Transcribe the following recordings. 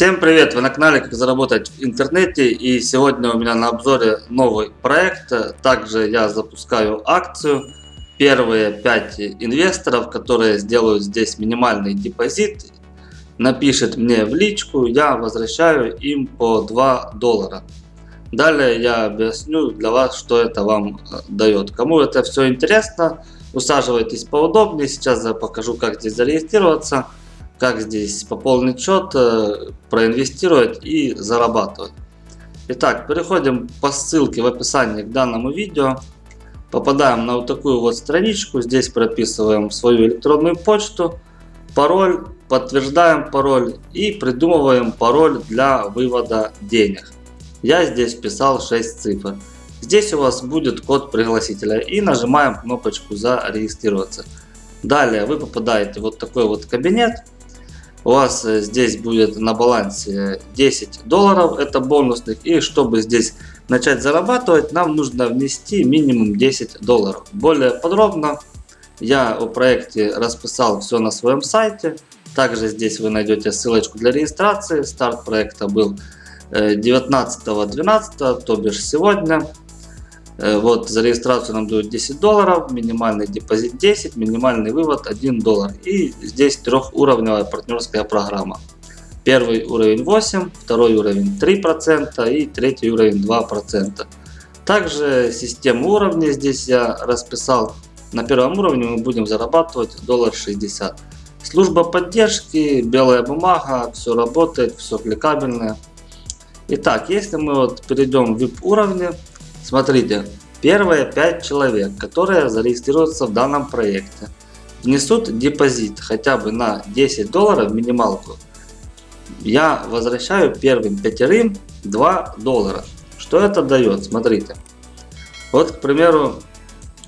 Всем привет! Вы на канале Как заработать в интернете и сегодня у меня на обзоре новый проект. Также я запускаю акцию. Первые 5 инвесторов, которые сделают здесь минимальный депозит, напишет мне в личку, я возвращаю им по 2 доллара. Далее я объясню для вас, что это вам э, дает. Кому это все интересно, усаживайтесь поудобнее. Сейчас я покажу, как здесь зарегистрироваться как здесь пополнить счет, э, проинвестировать и зарабатывать. Итак, переходим по ссылке в описании к данному видео. Попадаем на вот такую вот страничку. Здесь прописываем свою электронную почту, пароль, подтверждаем пароль и придумываем пароль для вывода денег. Я здесь вписал 6 цифр. Здесь у вас будет код пригласителя и нажимаем кнопочку зарегистрироваться. Далее вы попадаете в вот такой вот кабинет у вас э, здесь будет на балансе 10 долларов, это бонусных. И чтобы здесь начать зарабатывать, нам нужно внести минимум 10 долларов. Более подробно я о проекте расписал все на своем сайте. Также здесь вы найдете ссылочку для регистрации. Старт проекта был 19.12, э, то бишь сегодня. Э, вот за регистрацию нам дают 10 долларов, минимальный депозит 10, минимальный вывод 1 доллар. И здесь трехуровневая партнерская программа. Первый уровень 8, второй уровень 3% и третий уровень 2%. Также систему уровней здесь я расписал. На первом уровне мы будем зарабатывать доллар 60. Служба поддержки, белая бумага, все работает, все кликабельное. Итак, если мы вот перейдем в VIP уровни, Смотрите, первые 5 человек, которые зарегистрируются в данном проекте, внесут депозит хотя бы на 10 долларов минималку. Я возвращаю первым пятерым 2 доллара. Что это дает? Смотрите. Вот, к примеру,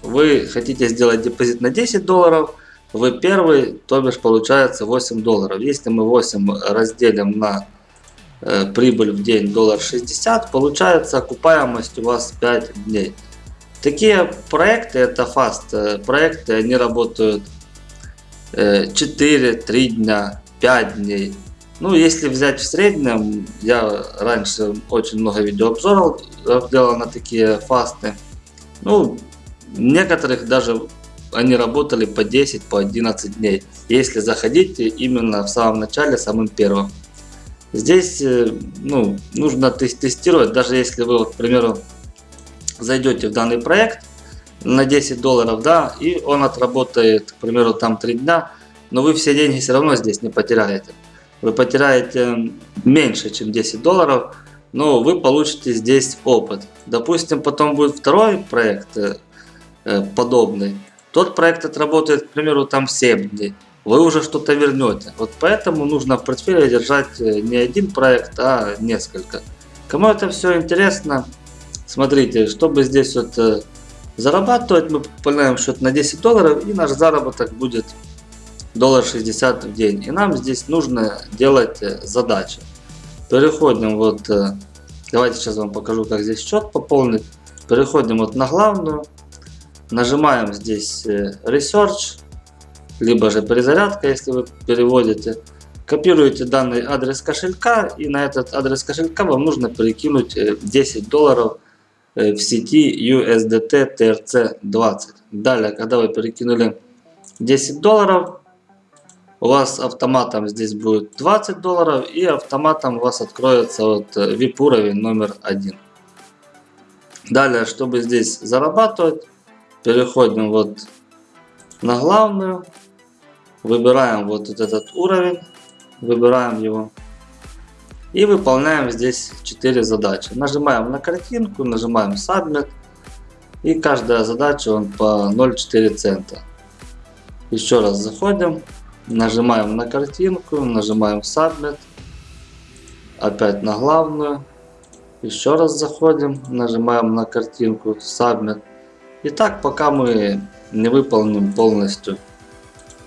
вы хотите сделать депозит на 10 долларов, вы первый, то бишь получается 8 долларов. Если мы 8 разделим на прибыль в день доллар 60, получается окупаемость у вас 5 дней. Такие проекты, это фаст э, проекты, они работают 4, э, 3 дня, 5 дней. Ну, если взять в среднем, я раньше очень много видеообзоров делал на такие фасты. Ну, некоторых даже они работали по 10, по 11 дней. Если заходите именно в самом начале, самым первым. Здесь э, ну, нужно тестировать, даже если вы, к примеру, зайдете в данный проект на 10 долларов, да, и он отработает, к примеру, там 3 дня, но вы все деньги все равно здесь не потеряете. Вы потеряете меньше, чем 10 долларов, но вы получите здесь опыт. Допустим, потом будет второй проект э, э подобный. Тот проект отработает, к примеру, там 7 дней вы уже что-то вернете. Вот поэтому нужно в портфеле держать э, не один проект, а несколько. Кому это все интересно, смотрите, чтобы здесь вот э, зарабатывать, мы пополняем счет на 10 долларов и наш заработок будет доллар 60 в день. И нам здесь нужно делать э, задачи. Переходим вот, давайте сейчас вам покажу, как здесь счет пополнить. Переходим вот на главную, нажимаем здесь Research либо же перезарядка, если вы переводите. Копируете данный адрес кошелька и на этот адрес кошелька вам нужно перекинуть 10 э, долларов э, в сети USDT TRC20. Далее, когда вы перекинули 10 долларов, у вас автоматом здесь будет 20 долларов и автоматом у вас откроется вот э, VIP уровень номер один. Далее, чтобы здесь зарабатывать, переходим вот на главную. Выбираем вот этот уровень, выбираем его. И выполняем здесь 4 задачи. Нажимаем на картинку, нажимаем Submit. И каждая задача он по 0,4 цента. Еще раз заходим, нажимаем на картинку, нажимаем Submit. Опять на главную. Еще раз заходим, нажимаем на картинку Submit. И так пока мы не выполним полностью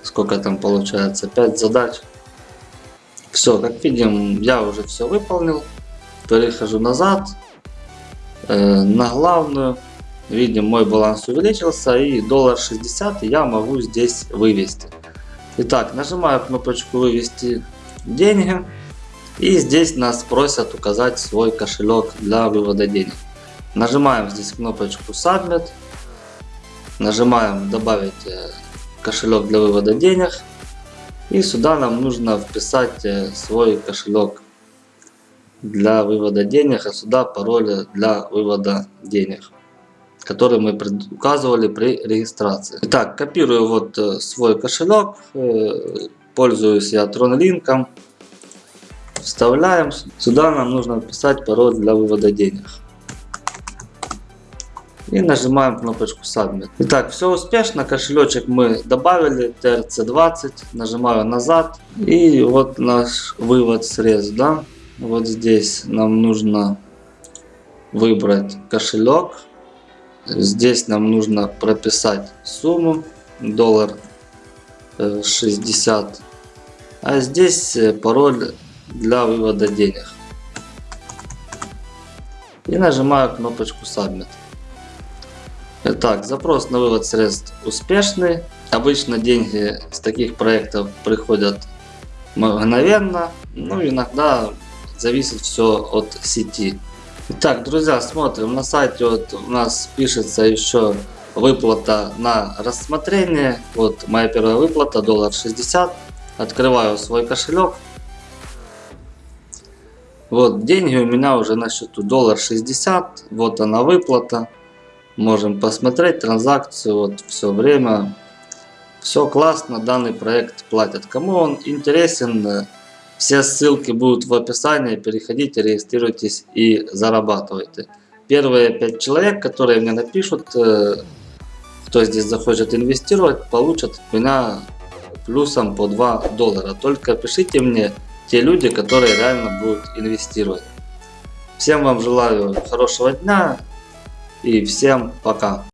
сколько там получается, 5 задач. Все, как видим, я уже все выполнил. Перехожу назад, э, на главную. Видим, мой баланс увеличился и доллар 60 я могу здесь вывести. Итак, нажимаю кнопочку вывести деньги. И здесь нас просят указать свой кошелек для вывода денег. Нажимаем здесь кнопочку Submit. Нажимаем добавить э, кошелек для вывода денег. И сюда нам нужно вписать э, свой кошелек для вывода денег, а сюда пароль для вывода денег, который мы указывали при регистрации. Итак, копирую вот э, свой кошелек, э, пользуюсь я TronLink, вставляем, сюда нам нужно вписать пароль для вывода денег. И нажимаем кнопочку Submit. Итак, все успешно. Кошелечек мы добавили. TRC20. Нажимаю назад. И вот наш вывод средств. Да? Вот здесь нам нужно выбрать кошелек. Здесь нам нужно прописать сумму. Доллар 60. А здесь э, пароль для вывода денег. И нажимаю кнопочку Submit. Итак, запрос на вывод средств успешный. Обычно деньги с таких проектов приходят мгновенно. Ну, иногда зависит все от сети. Итак, друзья, смотрим на сайте. Вот у нас пишется еще выплата на рассмотрение. Вот моя первая выплата, доллар 60. Открываю свой кошелек. Вот деньги у меня уже на счету доллар 60. Вот она выплата. Можем посмотреть транзакцию, вот все время. Все классно, данный проект платят. Кому он интересен, все ссылки будут в описании. Переходите, регистрируйтесь и зарабатывайте. Первые 5 человек, которые мне напишут, э, кто здесь захочет инвестировать, получат от меня плюсом по 2 доллара. Только пишите мне те люди, которые реально будут инвестировать. Всем вам желаю хорошего дня и всем пока.